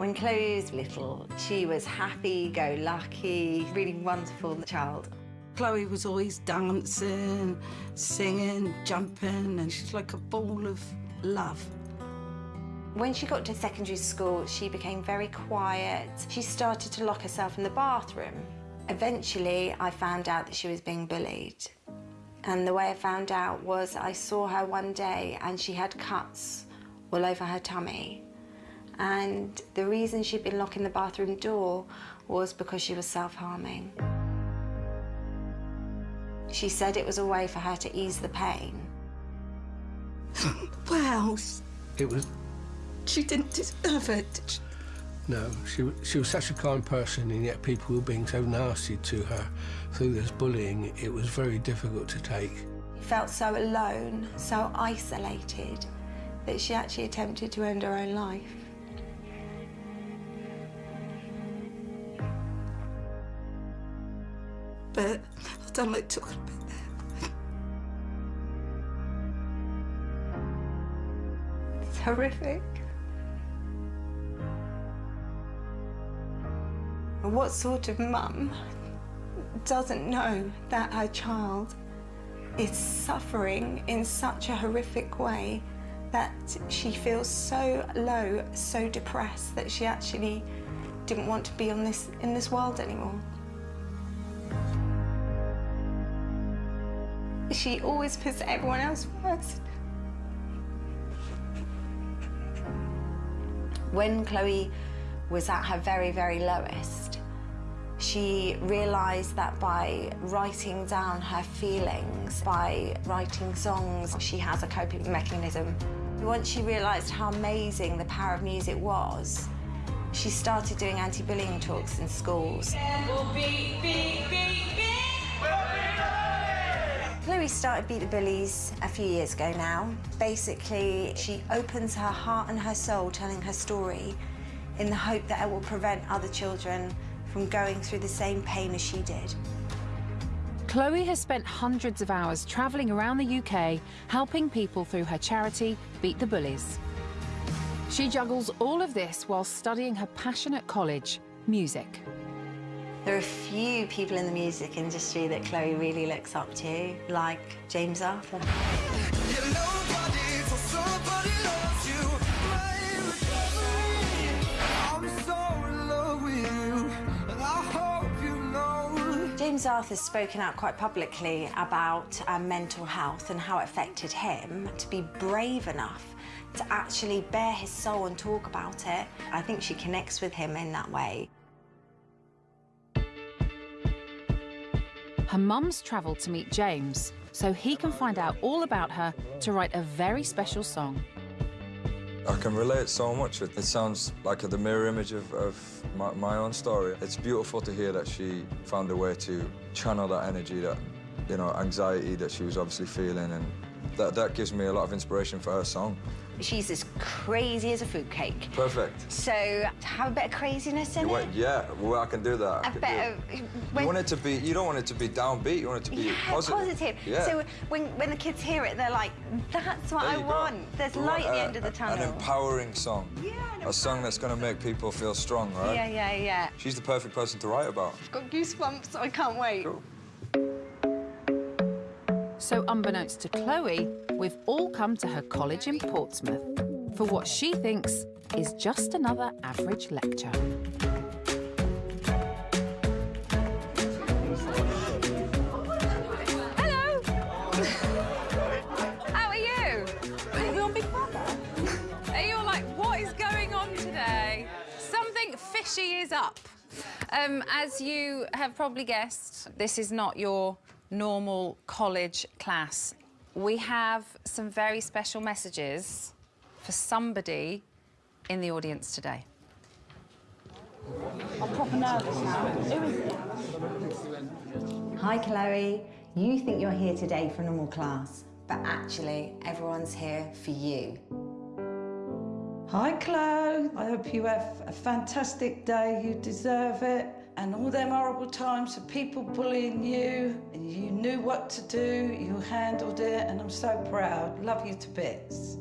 When Chloe was little, she was happy-go-lucky, really wonderful child. Chloe was always dancing, singing, jumping, and she's like a ball of love. When she got to secondary school, she became very quiet. She started to lock herself in the bathroom. Eventually, I found out that she was being bullied. And the way I found out was I saw her one day and she had cuts all over her tummy. And the reason she'd been locking the bathroom door was because she was self-harming. She said it was a way for her to ease the pain. wow. It was... She didn't deserve it. No, she, she was such a kind person, and yet people were being so nasty to her through this bullying, it was very difficult to take. She felt so alone, so isolated, that she actually attempted to end her own life. I don't like talking about that. It's horrific. What sort of mum doesn't know that her child is suffering in such a horrific way that she feels so low, so depressed that she actually didn't want to be on this in this world anymore. She always puts everyone else first. When Chloe was at her very, very lowest, she realised that by writing down her feelings, by writing songs, she has a coping mechanism. Once she realised how amazing the power of music was, she started doing anti-bullying talks in schools. Chloe started Beat the Bullies a few years ago now. Basically, she opens her heart and her soul telling her story in the hope that it will prevent other children from going through the same pain as she did. Chloe has spent hundreds of hours travelling around the UK helping people through her charity, Beat the Bullies. She juggles all of this while studying her passion at college, music. There are a few people in the music industry that Chloe really looks up to, like James Arthur. James Arthur's spoken out quite publicly about uh, mental health and how it affected him. To be brave enough to actually bare his soul and talk about it, I think she connects with him in that way. Her mum's travelled to meet James so he can find out all about her to write a very special song. I can relate so much. It sounds like the mirror image of, of my, my, own story. It's beautiful to hear that she found a way to channel that energy, that, you know, anxiety that she was obviously feeling, and that, that gives me a lot of inspiration for her song. She's as crazy as a fruitcake. Perfect. So, have a bit of craziness in you it? Yeah, well, I can do that. A bit of... When... You want it to be... You don't want it to be downbeat. You want it to be yeah, positive. positive. Yeah. So when, when the kids hear it, they're like, that's what I want. Go. There's we light at the end of the tunnel. An empowering song. Yeah, A song that's going to make people feel strong, right? Yeah, yeah, yeah. She's the perfect person to write about. I've got goosebumps. I can't wait. Cool. So, unbeknownst to Chloe, we've all come to her college in Portsmouth for what she thinks is just another average lecture. Hello! How are you? Are we on Big Brother? Are you all like, what is going on today? Something fishy is up. Um, as you have probably guessed, this is not your normal college class. We have some very special messages for somebody in the audience today. I'm proper nervous now. Who is it? Hi, Chloe. You think you're here today for a normal class, but actually, everyone's here for you. Hi, Chloe. I hope you have a fantastic day. You deserve it and all them horrible times of people bullying you, and you knew what to do, you handled it, and I'm so proud. Love you to bits.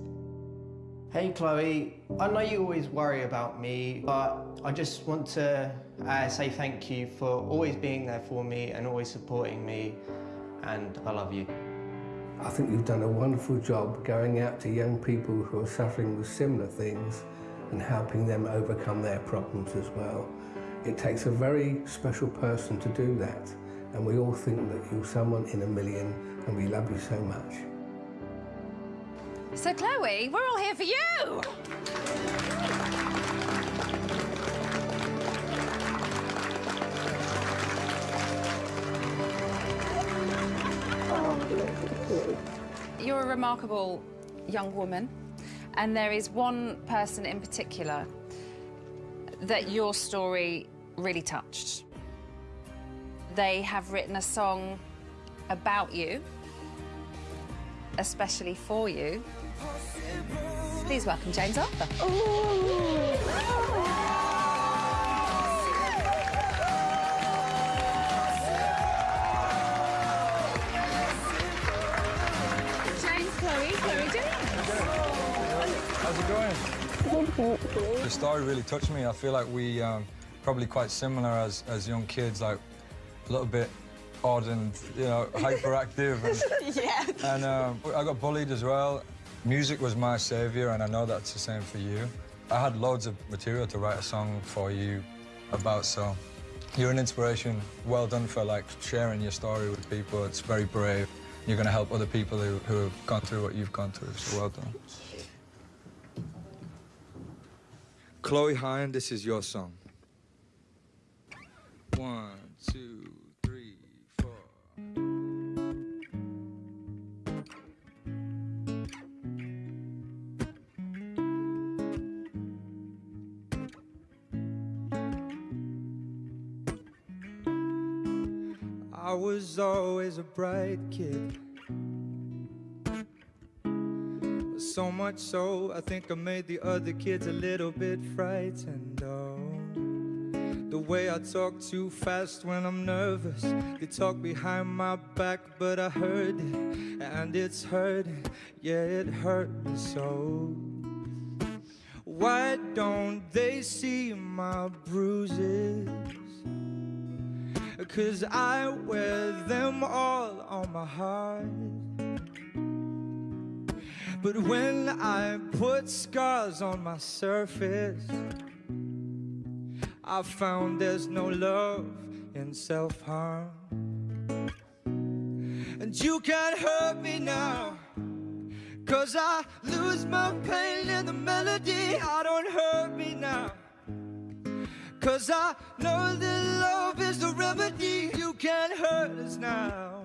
Hey Chloe, I know you always worry about me, but I just want to uh, say thank you for always being there for me and always supporting me, and I love you. I think you've done a wonderful job going out to young people who are suffering with similar things and helping them overcome their problems as well. It takes a very special person to do that, and we all think that you're someone in a million, and we love you so much. So, Chloe, we're all here for you. You're a remarkable young woman, and there is one person in particular that your story really touched. They have written a song about you, especially for you. Please welcome James Arthur. James, The story really touched me. I feel like we um, probably quite similar as, as young kids, like a little bit odd and you know hyperactive. And, Yeah. and um, I got bullied as well. Music was my savior, and I know that's the same for you. I had loads of material to write a song for you about, so you're an inspiration. Well done for like sharing your story with people. It's very brave. You're going to help other people who, who have gone through what you've gone through, so well done. Chloe Hine, this is your song. One, two, three, four. I was always a bright kid. So much so, I think I made the other kids a little bit frightened. Oh, the way I talk too fast when I'm nervous. They talk behind my back, but I heard it, and it's hurting. Yeah, it hurt me so. Why don't they see my bruises? Cause I wear them all on my heart. But when I put scars on my surface, I found there's no love in self harm. And you can't hurt me now. Cause I lose my pain in the melody. I don't hurt me now. Cause I know that love is the remedy. You can't hurt us now.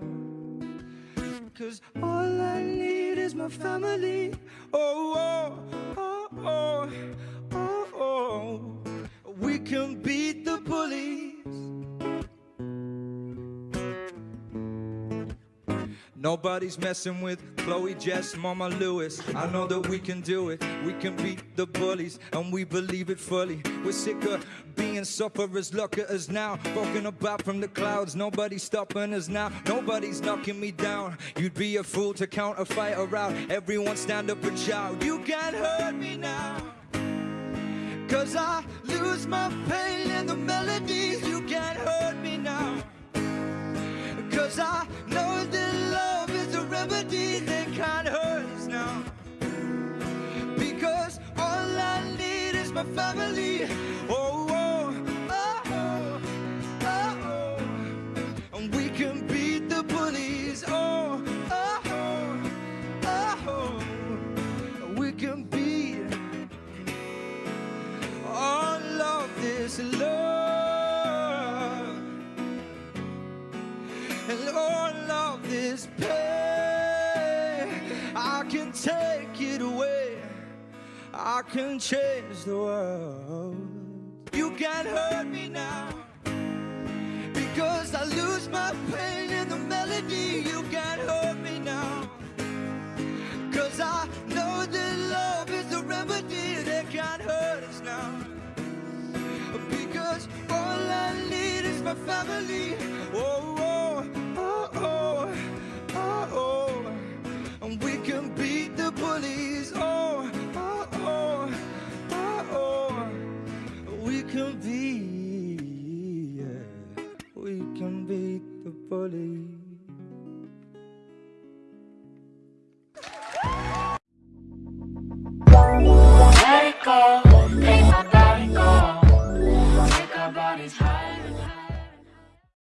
Cause all I need my family. Oh, oh, oh, oh, oh, oh. We can beat the bullies. Nobody's messing with Chloe, Jess, Mama Lewis. I know that we can do it. We can beat the bullies, and we believe it fully. We're sick of being sufferers. Look at us now, broken about from the clouds. Nobody's stopping us now. Nobody's knocking me down. You'd be a fool to count a fighter out. Everyone stand up and shout. You can't hurt me now. Cause I lose my pain in the melodies. You can't hurt me now. Cause I know my family. Oh, oh, oh, oh, oh. And we can beat the bullies. Oh, oh, oh, oh. We can beat all of this love. and all of this pain. I can take it away. I can change the world. You can't hurt me now because I lose my pain in the melody. You can't hurt me now because I know that love is the remedy that can't hurt us now. Because all I need is my family. Oh, can be, yeah. We can beat the bullies.